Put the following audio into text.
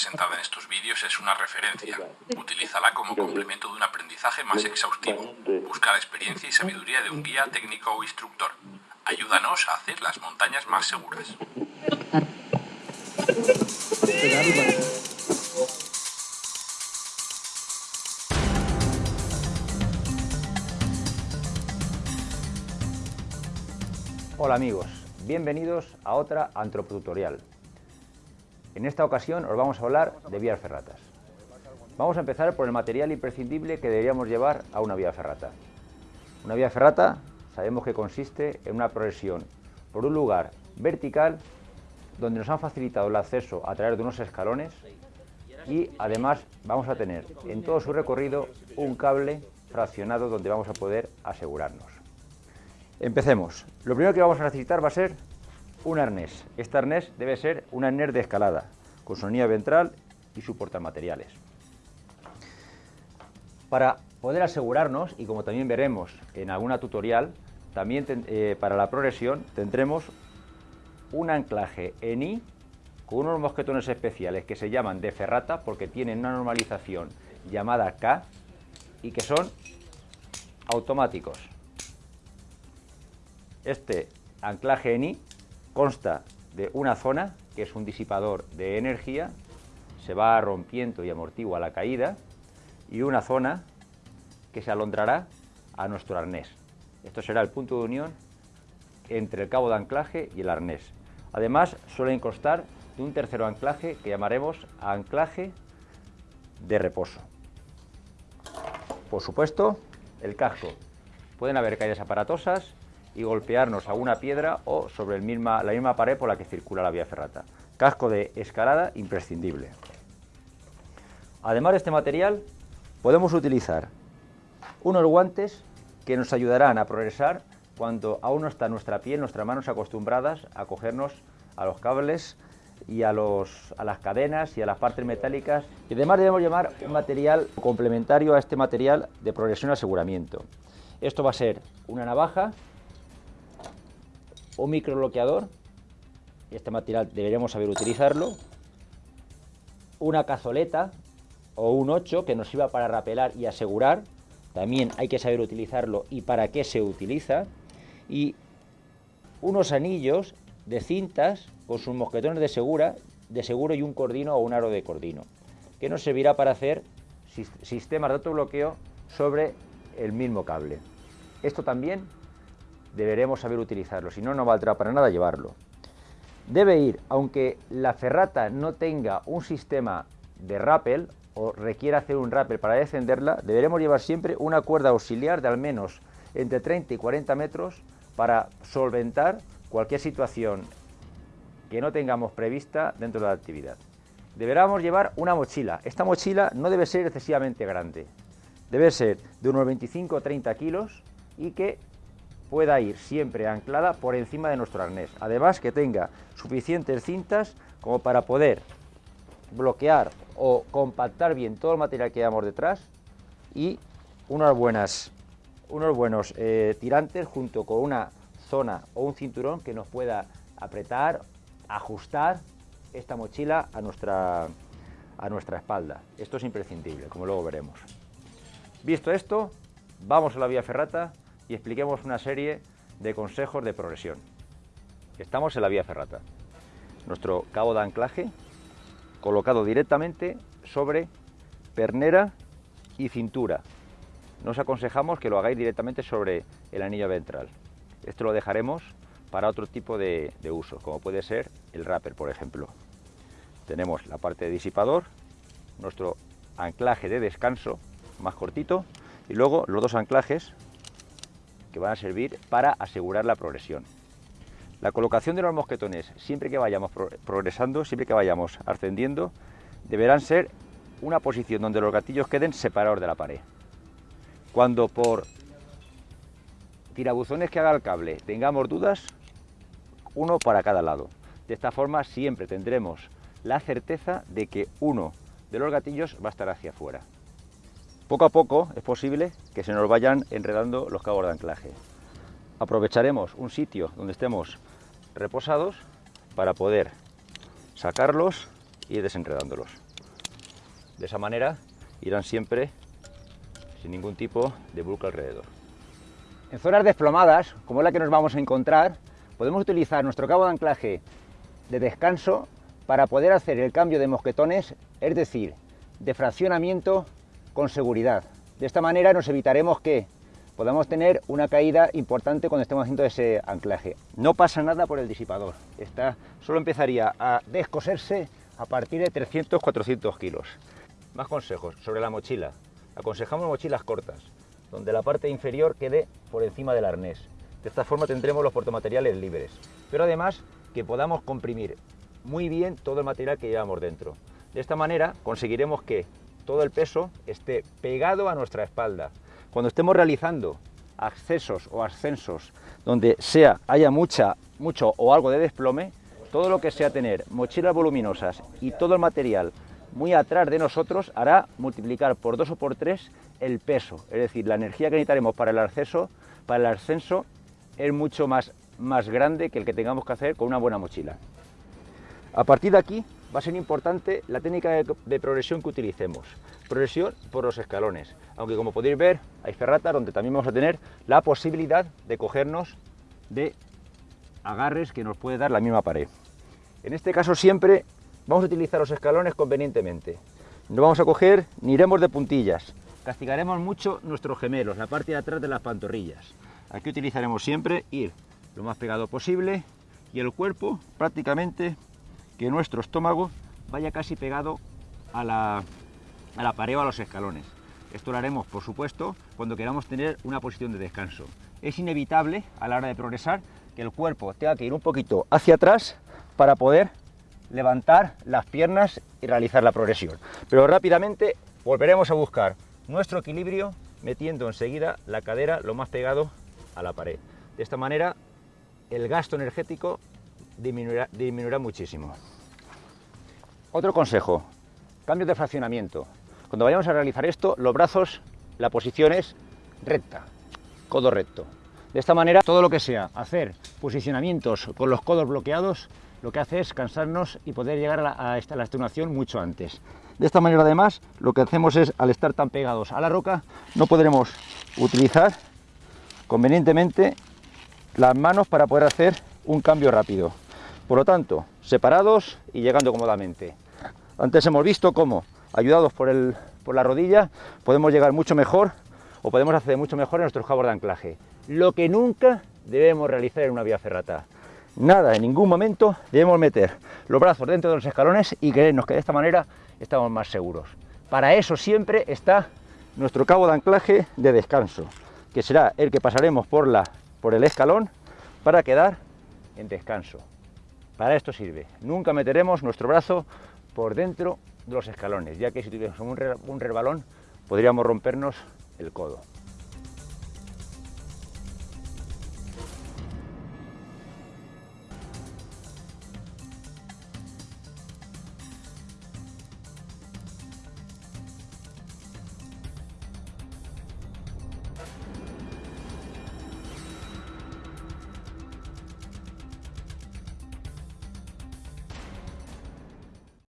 presentada en estos vídeos es una referencia. Utilízala como complemento de un aprendizaje más exhaustivo. Busca la experiencia y sabiduría de un guía técnico o instructor. Ayúdanos a hacer las montañas más seguras. Hola amigos, bienvenidos a otra antropotutorial. En esta ocasión os vamos a hablar de vías ferratas. Vamos a empezar por el material imprescindible que deberíamos llevar a una vía ferrata. Una vía ferrata sabemos que consiste en una progresión por un lugar vertical donde nos han facilitado el acceso a través de unos escalones y además vamos a tener en todo su recorrido un cable fraccionado donde vamos a poder asegurarnos. Empecemos. Lo primero que vamos a necesitar va a ser un arnés. Este arnés debe ser un arnés de escalada, con anilla ventral y su portamateriales. Para poder asegurarnos, y como también veremos en alguna tutorial, también eh, para la progresión tendremos un anclaje en I con unos mosquetones especiales que se llaman de ferrata porque tienen una normalización llamada K y que son automáticos. Este anclaje en I consta de una zona que es un disipador de energía, se va rompiendo y amortigua la caída, y una zona que se alondrará a nuestro arnés. Esto será el punto de unión entre el cabo de anclaje y el arnés. Además, suelen constar de un tercero anclaje que llamaremos anclaje de reposo. Por supuesto, el casco. Pueden haber caídas aparatosas y golpearnos a una piedra o sobre el misma, la misma pared por la que circula la vía ferrata. Casco de escalada imprescindible. Además de este material, podemos utilizar unos guantes que nos ayudarán a progresar cuando aún no está nuestra piel, nuestras manos acostumbradas a cogernos a los cables y a, los, a las cadenas y a las partes metálicas. Y además debemos llevar un material complementario a este material de progresión y aseguramiento. Esto va a ser una navaja un microbloqueador, y este material deberíamos saber utilizarlo, una cazoleta o un 8 que nos sirva para rapelar y asegurar, también hay que saber utilizarlo y para qué se utiliza, y unos anillos de cintas con sus mosquetones de, segura, de seguro y un cordino o un aro de cordino, que nos servirá para hacer sistemas de autobloqueo sobre el mismo cable. Esto también deberemos saber utilizarlo, si no, no valdrá para nada llevarlo. Debe ir, aunque la ferrata no tenga un sistema de rappel o requiera hacer un rappel para descenderla, deberemos llevar siempre una cuerda auxiliar de al menos entre 30 y 40 metros para solventar cualquier situación que no tengamos prevista dentro de la actividad. Deberemos llevar una mochila. Esta mochila no debe ser excesivamente grande. Debe ser de unos 25 o 30 kilos y que pueda ir siempre anclada por encima de nuestro arnés. Además que tenga suficientes cintas como para poder bloquear o compactar bien todo el material que llevamos detrás y unas buenas, unos buenos eh, tirantes junto con una zona o un cinturón que nos pueda apretar, ajustar esta mochila a nuestra, a nuestra espalda. Esto es imprescindible, como luego veremos. Visto esto, vamos a la vía ferrata y expliquemos una serie de consejos de progresión. Estamos en la vía ferrata. Nuestro cabo de anclaje colocado directamente sobre pernera y cintura. Nos aconsejamos que lo hagáis directamente sobre el anillo ventral. Esto lo dejaremos para otro tipo de, de uso, como puede ser el rapper, por ejemplo. Tenemos la parte de disipador, nuestro anclaje de descanso más cortito y luego los dos anclajes que van a servir para asegurar la progresión. La colocación de los mosquetones, siempre que vayamos progresando, siempre que vayamos ascendiendo, deberán ser una posición donde los gatillos queden separados de la pared. Cuando por tirabuzones que haga el cable tengamos dudas, uno para cada lado. De esta forma siempre tendremos la certeza de que uno de los gatillos va a estar hacia afuera. Poco a poco es posible que se nos vayan enredando los cabos de anclaje. Aprovecharemos un sitio donde estemos reposados para poder sacarlos y ir desenredándolos. De esa manera irán siempre sin ningún tipo de bulco alrededor. En zonas desplomadas, como la que nos vamos a encontrar, podemos utilizar nuestro cabo de anclaje de descanso para poder hacer el cambio de mosquetones, es decir, de fraccionamiento con seguridad. De esta manera nos evitaremos que podamos tener una caída importante cuando estemos haciendo ese anclaje. No pasa nada por el disipador, Esta solo empezaría a descoserse a partir de 300-400 kilos. Más consejos sobre la mochila. Aconsejamos mochilas cortas, donde la parte inferior quede por encima del arnés. De esta forma tendremos los portamateriales libres, pero además que podamos comprimir muy bien todo el material que llevamos dentro. De esta manera conseguiremos que todo el peso esté pegado a nuestra espalda. Cuando estemos realizando accesos o ascensos donde sea haya mucha, mucho o algo de desplome, todo lo que sea tener mochilas voluminosas y todo el material muy atrás de nosotros hará multiplicar por dos o por tres el peso, es decir, la energía que necesitaremos para el acceso, para el ascenso es mucho más, más grande que el que tengamos que hacer con una buena mochila. A partir de aquí va a ser importante la técnica de, progresión que utilicemos. Progresión por los escalones, aunque como podéis ver hay ferratas donde también vamos a tener la posibilidad de cogernos de agarres que nos puede dar la misma pared. En este caso siempre vamos a utilizar los escalones convenientemente. No vamos a coger ni iremos de puntillas. Castigaremos mucho nuestros gemelos, la parte de atrás de las pantorrillas. Aquí utilizaremos siempre ir lo más pegado posible y el cuerpo prácticamente que nuestro estómago vaya casi pegado a la, a la pared o a los escalones. Esto lo haremos, por supuesto, cuando queramos tener una posición de descanso. Es inevitable a la hora de progresar que el cuerpo tenga que ir un poquito hacia atrás para poder levantar las piernas y realizar la progresión. Pero rápidamente volveremos a buscar nuestro equilibrio metiendo enseguida la cadera lo más pegado a la pared. De esta manera el gasto energético disminuirá, muchísimo. Otro consejo, cambio de fraccionamiento. Cuando vayamos a realizar esto, los brazos, la posición es recta, codo recto. De esta manera, todo lo que sea hacer posicionamientos con los codos bloqueados, lo que hace es cansarnos y poder llegar a la, a la extenuación mucho antes. De esta manera, además, lo que hacemos es, al estar tan pegados a la roca, no podremos utilizar convenientemente las manos para poder hacer un cambio rápido. Por lo tanto, separados y llegando cómodamente. Antes hemos visto cómo, ayudados por, el, por la rodilla, podemos llegar mucho mejor o podemos hacer mucho mejor en nuestros cabos de anclaje. Lo que nunca debemos realizar en una vía ferrata. Nada, en ningún momento debemos meter los brazos dentro de los escalones y creernos que de esta manera estamos más seguros. Para eso siempre está nuestro cabo de anclaje de descanso, que será el que pasaremos por la por el escalón para quedar en descanso. Para esto sirve. Nunca meteremos nuestro brazo por dentro de los escalones, ya que si tuviéramos un, resbalón podríamos rompernos el codo.